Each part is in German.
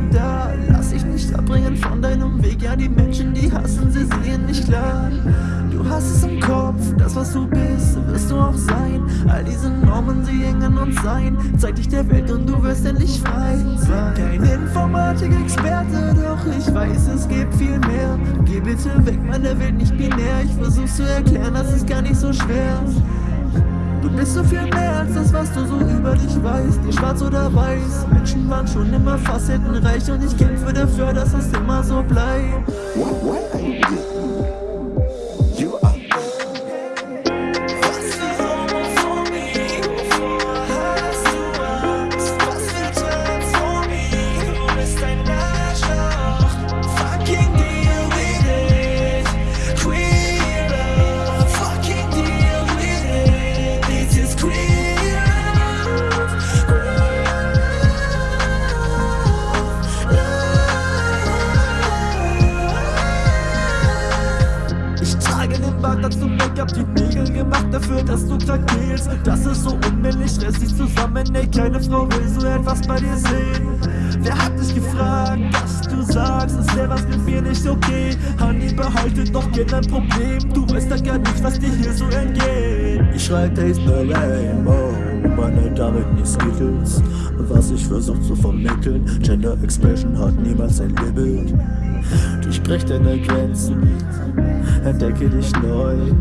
länger Lass dich nicht abbringen von deinem Weg. Ja, die Menschen, die hassen, sie sehen nicht klar. Du hast es im Kopf, das was du bist, wirst du auch sein. All diese Normen, sie hängen uns ein. Zeig dich der Welt und du wirst endlich frei sein. Kein Informatik-Experte, doch ich weiß, es gibt viel mehr. Geh bitte weg, meine Welt nicht binär. Ich versuch's zu erklären, das ist gar nicht so schwer. Du bist so viel mehr als das, was du so über dich weißt. Die schwarz oder weiß, Menschen waren schon immer facettenreich. Und ich kämpfe dafür, dass es immer so bleibt dazu Make-up, die Nägel gemacht dafür, dass du krank fehlst Das ist so unmännlich, reiß dich zusammen, ey, keine Frau will so etwas bei dir sehen? Wer hat dich gefragt, dass du sagst, es wäre was mit mir nicht okay? Honey, behalte doch gern dein Problem, du weißt ja gar nicht, was dir hier so entgeht. Ich schrei Taste the Rainbow, meine damit nicht Skittles. Was ich versuch zu vermitteln, Gender Expression hat niemals ein Limit. Durchbrech deine Grenzen entdecke dich neu.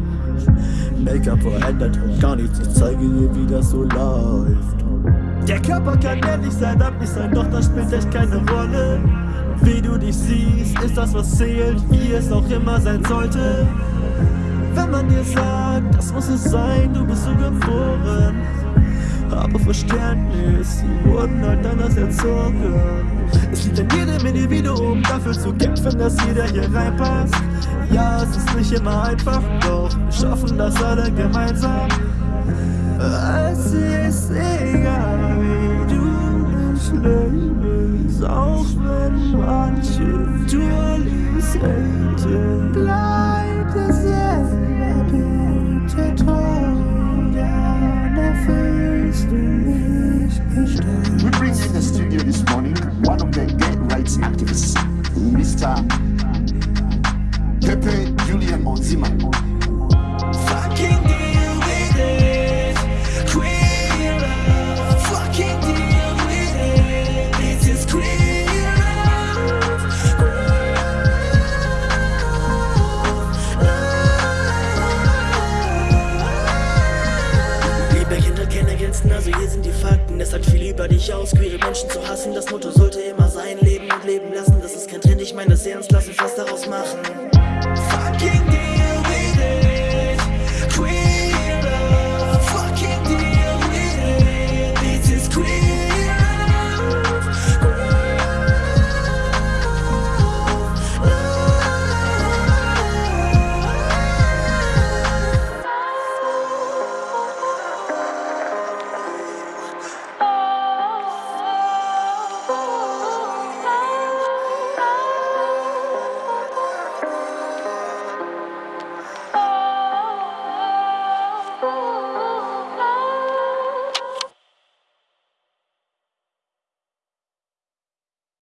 Make-up verändert und gar nichts, ich zeige dir, wie das so läuft. Der Körper kann ehrlich sein, nicht sein, doch das spielt echt keine Rolle. Wie du dich siehst, ist das, was zählt, wie es auch immer sein sollte. Wenn man dir sagt, das muss es sein, du bist so geboren. Aber Verständnis, sie wurden halt anders erzogen. Es liegt an jedem Individuum, dafür zu kämpfen, dass jeder hier reinpasst. Nicht immer einfach, doch wir schaffen das alle gemeinsam. Es ist egal, wie du dich lebst, auch wenn manche Dualis haten. Bleib see. Fucking deal with it. Queer love. Fucking deal with it. This is queer love. Liebe Kinder kennen Grenzen, also hier sind die Fakten. Es sagt viel über dich aus. Queere Menschen zu hassen, das Motto sollte immer sein. Leben und leben lassen, das ist kein Trend. Ich meine es ernst, lass uns was daraus machen.